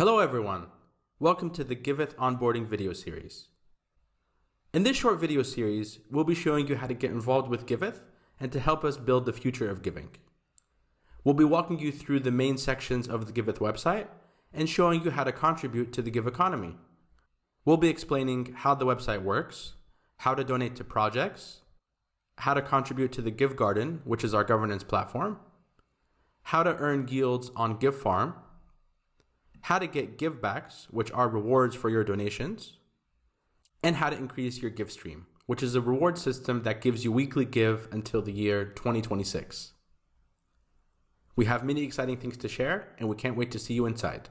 Hello everyone. Welcome to the Giveth onboarding video series. In this short video series, we'll be showing you how to get involved with Giveth and to help us build the future of giving. We'll be walking you through the main sections of the Giveth website and showing you how to contribute to the GIVeconomy. We'll be explaining how the website works, how to donate to projects, how to contribute to the GIVgarden, which is our governance platform, how to earn yields on GIVfarm, how to get GIVbacks, which are rewards for your donations, and how to increase your GIVstream, which is a reward system that gives you weekly give until the year 2026. We have many exciting things to share, and we can't wait to see you inside.